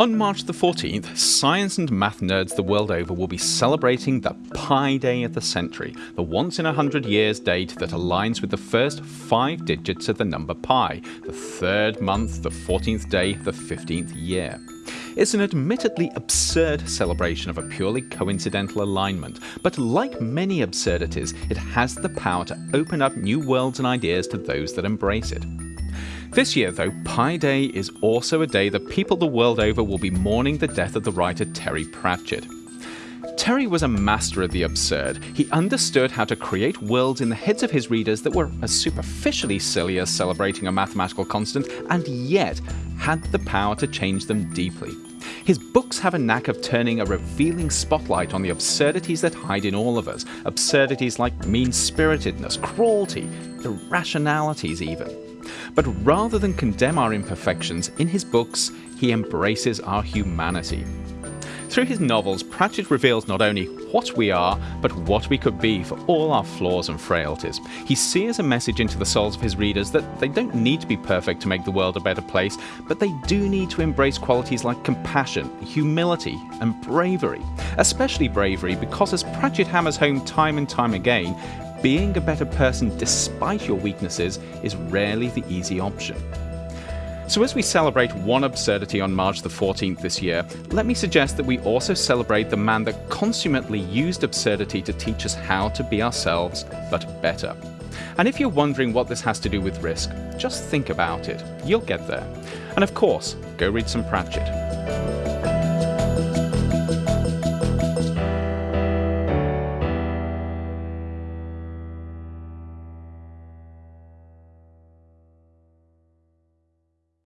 On March the 14th, science and math nerds the world over will be celebrating the Pi Day of the century, the once in a hundred years date that aligns with the first five digits of the number pi, the third month, the 14th day, the 15th year. It's an admittedly absurd celebration of a purely coincidental alignment, but like many absurdities, it has the power to open up new worlds and ideas to those that embrace it. This year, though, Pi Day is also a day that people the world over will be mourning the death of the writer Terry Pratchett. Terry was a master of the absurd. He understood how to create worlds in the heads of his readers that were as superficially silly as celebrating a mathematical constant, and yet had the power to change them deeply. His books have a knack of turning a revealing spotlight on the absurdities that hide in all of us, absurdities like mean spiritedness, cruelty, irrationalities, even. But rather than condemn our imperfections, in his books, he embraces our humanity. Through his novels, Pratchett reveals not only what we are, but what we could be for all our flaws and frailties. He sears a message into the souls of his readers that they don't need to be perfect to make the world a better place, but they do need to embrace qualities like compassion, humility, and bravery. Especially bravery, because as Pratchett hammers home time and time again, being a better person despite your weaknesses is rarely the easy option. So as we celebrate one absurdity on March the 14th this year, let me suggest that we also celebrate the man that consummately used absurdity to teach us how to be ourselves, but better. And if you're wondering what this has to do with risk, just think about it. You'll get there. And of course, go read some Pratchett.